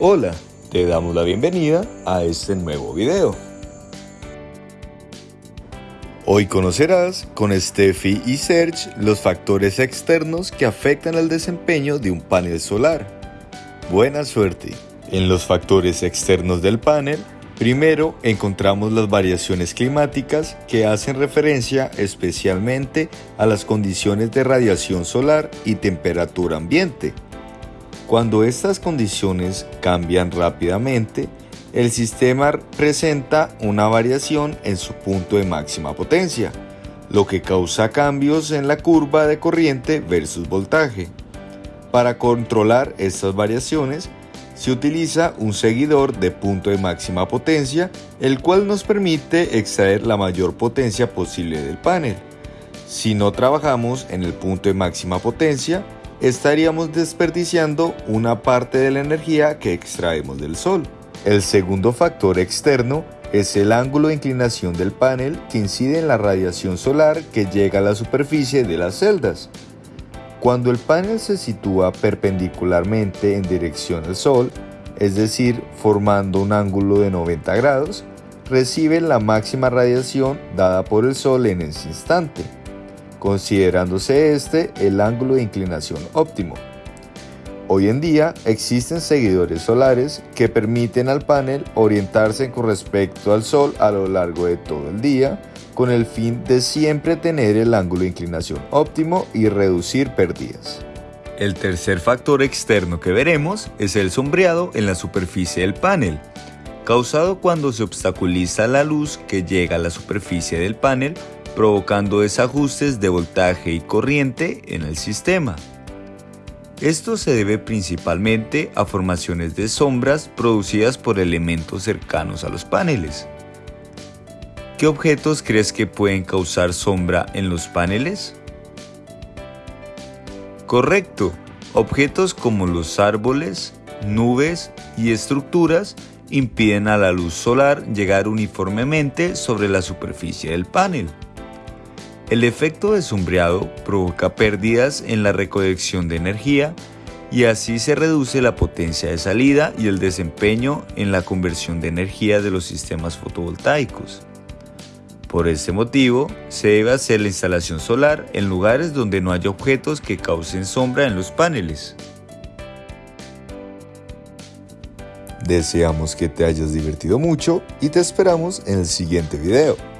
Hola, te damos la bienvenida a este nuevo video. Hoy conocerás con Steffi y Serge los factores externos que afectan al desempeño de un panel solar. Buena suerte. En los factores externos del panel, primero encontramos las variaciones climáticas que hacen referencia especialmente a las condiciones de radiación solar y temperatura ambiente. Cuando estas condiciones cambian rápidamente, el sistema presenta una variación en su punto de máxima potencia, lo que causa cambios en la curva de corriente versus voltaje. Para controlar estas variaciones, se utiliza un seguidor de punto de máxima potencia, el cual nos permite extraer la mayor potencia posible del panel. Si no trabajamos en el punto de máxima potencia, estaríamos desperdiciando una parte de la energía que extraemos del Sol. El segundo factor externo es el ángulo de inclinación del panel que incide en la radiación solar que llega a la superficie de las celdas. Cuando el panel se sitúa perpendicularmente en dirección al Sol, es decir, formando un ángulo de 90 grados, recibe la máxima radiación dada por el Sol en ese instante considerándose este el ángulo de inclinación óptimo. Hoy en día existen seguidores solares que permiten al panel orientarse con respecto al Sol a lo largo de todo el día con el fin de siempre tener el ángulo de inclinación óptimo y reducir pérdidas. El tercer factor externo que veremos es el sombreado en la superficie del panel, causado cuando se obstaculiza la luz que llega a la superficie del panel provocando desajustes de voltaje y corriente en el sistema. Esto se debe principalmente a formaciones de sombras producidas por elementos cercanos a los paneles. ¿Qué objetos crees que pueden causar sombra en los paneles? Correcto, objetos como los árboles, nubes y estructuras impiden a la luz solar llegar uniformemente sobre la superficie del panel. El efecto de sombreado provoca pérdidas en la recolección de energía y así se reduce la potencia de salida y el desempeño en la conversión de energía de los sistemas fotovoltaicos. Por este motivo, se debe hacer la instalación solar en lugares donde no haya objetos que causen sombra en los paneles. Deseamos que te hayas divertido mucho y te esperamos en el siguiente video.